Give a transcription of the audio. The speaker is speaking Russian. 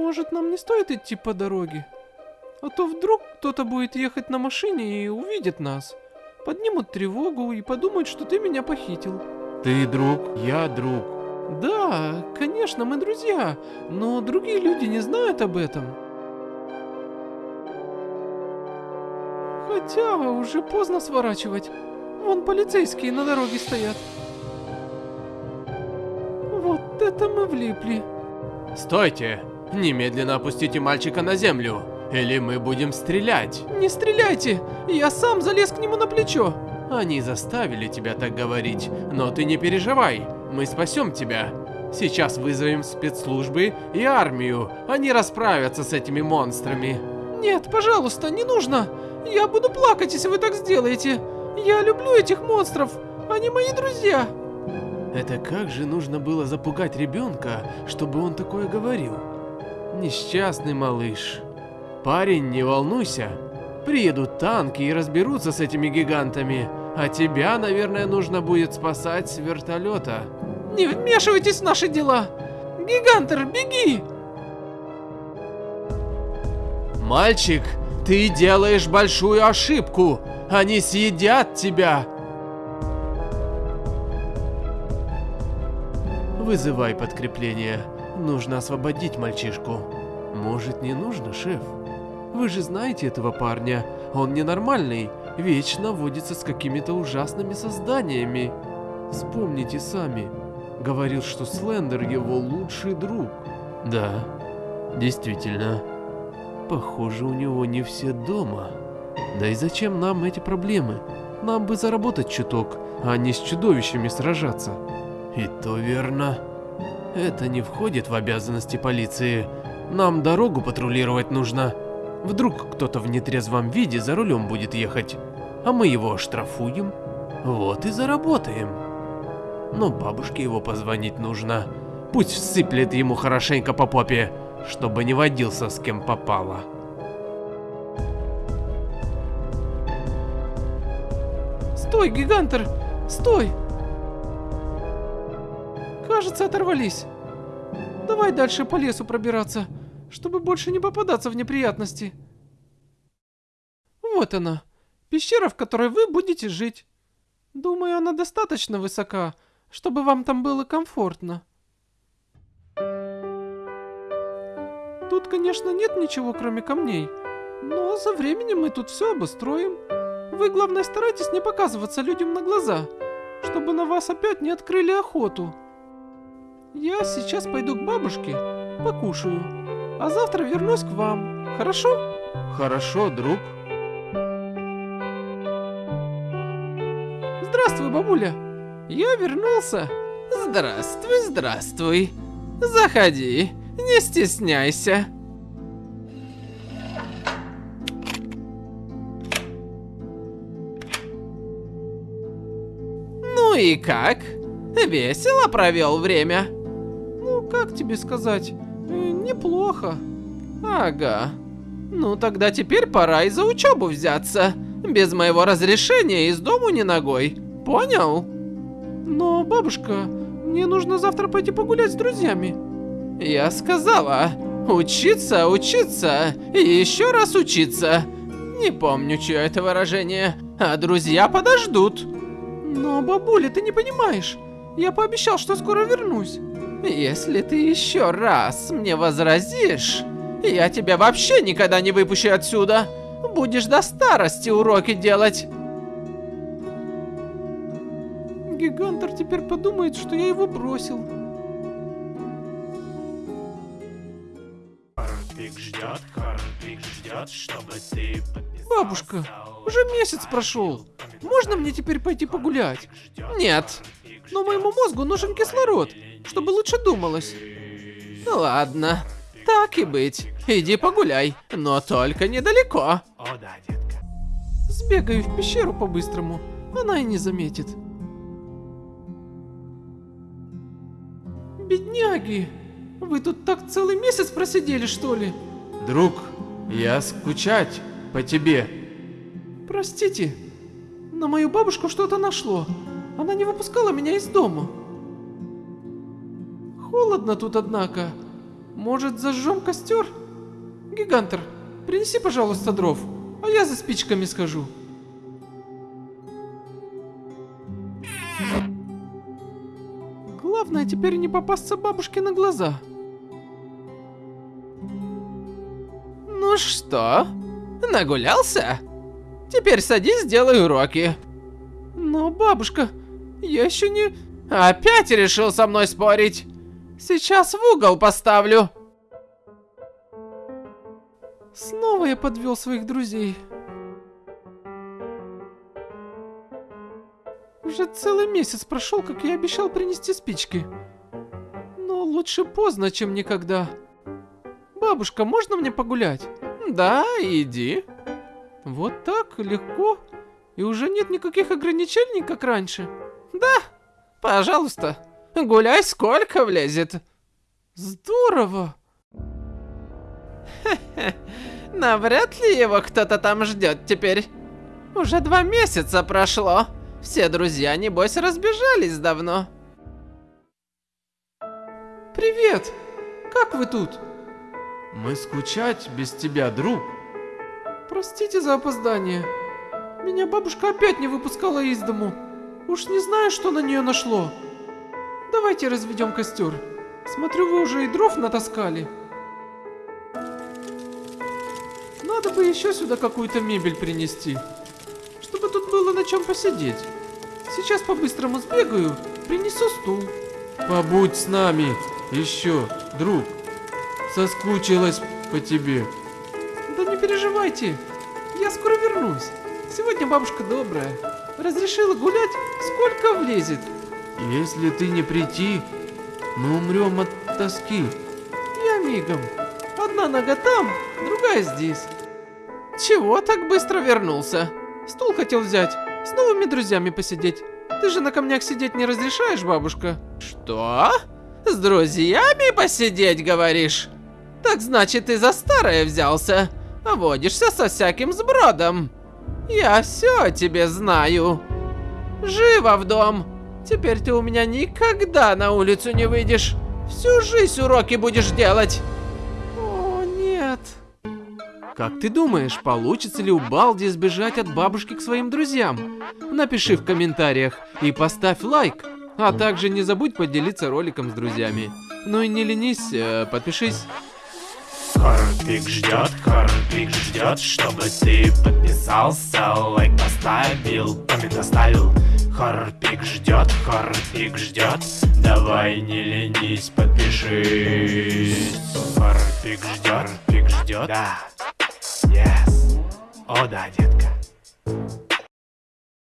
Может, нам не стоит идти по дороге? А то вдруг кто-то будет ехать на машине и увидит нас. Поднимут тревогу и подумают, что ты меня похитил. Ты друг, я друг. Да, конечно, мы друзья, но другие люди не знают об этом. Хотя уже поздно сворачивать. Вон полицейские на дороге стоят. Вот это мы влипли. Стойте! Немедленно опустите мальчика на землю, или мы будем стрелять. Не стреляйте! Я сам залез к нему на плечо. Они заставили тебя так говорить, но ты не переживай, мы спасем тебя. Сейчас вызовем спецслужбы и армию, они расправятся с этими монстрами. Нет, пожалуйста, не нужно. Я буду плакать, если вы так сделаете. Я люблю этих монстров, они мои друзья. Это как же нужно было запугать ребенка, чтобы он такое говорил? Несчастный малыш. Парень, не волнуйся. Приедут танки и разберутся с этими гигантами. А тебя, наверное, нужно будет спасать с вертолета. Не вмешивайтесь в наши дела. Гигантер, беги! Мальчик, ты делаешь большую ошибку. Они съедят тебя. Вызывай подкрепление. Нужно освободить мальчишку. Может, не нужно, шеф? Вы же знаете этого парня. Он ненормальный. Вечно водится с какими-то ужасными созданиями. Вспомните сами. Говорил, что Слендер его лучший друг. Да, действительно. Похоже, у него не все дома. Да и зачем нам эти проблемы? Нам бы заработать чуток, а не с чудовищами сражаться. И то верно. Это не входит в обязанности полиции. Нам дорогу патрулировать нужно. Вдруг кто-то в нетрезвом виде за рулем будет ехать, а мы его оштрафуем. Вот и заработаем. Но бабушке его позвонить нужно. Пусть всыплет ему хорошенько по попе, чтобы не водился с кем попало. Стой, гигантер! Стой! Кажется, оторвались. Давай дальше по лесу пробираться, чтобы больше не попадаться в неприятности. Вот она, пещера, в которой вы будете жить. Думаю, она достаточно высока, чтобы вам там было комфортно. Тут, конечно, нет ничего, кроме камней, но со временем мы тут все обустроим. Вы, главное, старайтесь не показываться людям на глаза, чтобы на вас опять не открыли охоту. Я сейчас пойду к бабушке, покушаю, а завтра вернусь к вам, хорошо? Хорошо, друг. Здравствуй, бабуля. Я вернулся. Здравствуй, здравствуй. Заходи, не стесняйся. Ну и как? Весело провел время? Как тебе сказать, э, неплохо. Ага. Ну тогда теперь пора и за учебу взяться. Без моего разрешения из дому не ногой. Понял? Но, бабушка, мне нужно завтра пойти погулять с друзьями. Я сказала, учиться, учиться и еще раз учиться. Не помню, чье это выражение, а друзья подождут. Но, бабуля, ты не понимаешь. Я пообещал, что скоро вернусь. Если ты еще раз мне возразишь, я тебя вообще никогда не выпущу отсюда. Будешь до старости уроки делать. Гигантер теперь подумает, что я его бросил. Корнфлик ждет, Корнфлик ждет, чтобы ты Бабушка, уже месяц прошел. Можно мне теперь пойти погулять? Нет. Но моему мозгу нужен кислород, чтобы лучше думалось. Ладно, так и быть. Иди погуляй, но только недалеко. О да, детка. Сбегаю в пещеру по-быстрому, она и не заметит. Бедняги, вы тут так целый месяц просидели, что ли? Друг, я скучать по тебе. Простите, на мою бабушку что-то нашло. Она не выпускала меня из дома. Холодно тут, однако. Может, зажжем костер? Гигантер, принеси, пожалуйста, дров, а я за спичками схожу. Главное теперь не попасться бабушке на глаза. Ну что, нагулялся? Теперь садись, сделай уроки. Но, бабушка, я еще не... Опять решил со мной спорить? Сейчас в угол поставлю. Снова я подвел своих друзей. Уже целый месяц прошел, как я обещал принести спички. Но лучше поздно, чем никогда. Бабушка, можно мне погулять? Да, иди. Вот так, легко. И уже нет никаких ограничений, как раньше. Да, пожалуйста. Гуляй сколько влезет. Здорово. Навряд ли его кто-то там ждет теперь. Уже два месяца прошло. Все друзья, небось, разбежались давно. Привет! Как вы тут? Мы скучать без тебя, друг. Простите за опоздание. Меня бабушка опять не выпускала из дому. Уж не знаю, что на нее нашло. Давайте разведем костер. Смотрю, вы уже и дров натаскали. Надо бы еще сюда какую-то мебель принести. Чтобы тут было на чем посидеть. Сейчас по-быстрому сбегаю, принесу стул. Побудь с нами еще, друг. Соскучилась по тебе. Да не переживайте, я скоро вернусь. Сегодня бабушка добрая. Разрешила гулять, сколько влезет. Если ты не прийти, мы умрем от тоски. Я мигом. Одна нога там, другая здесь. Чего так быстро вернулся? Стул хотел взять, с новыми друзьями посидеть. Ты же на камнях сидеть не разрешаешь, бабушка? Что? С друзьями посидеть, говоришь? Так значит, ты за старое взялся. Водишься со всяким сбродом. Я все о тебе знаю. Живо в дом. Теперь ты у меня никогда на улицу не выйдешь. Всю жизнь уроки будешь делать. О, нет. Как ты думаешь, получится ли у Балди сбежать от бабушки к своим друзьям? Напиши в комментариях и поставь лайк. А также не забудь поделиться роликом с друзьями. Ну и не ленись, э, подпишись. Хорпик ждет, Хорпик ждет, чтобы ты подписался, лайк поставил, коммент оставил. Хорпик ждет, Хорпик ждет, давай не ленись, подпишись. Хорпик ждет, Хорпик ждет, да, yes, о да, детка.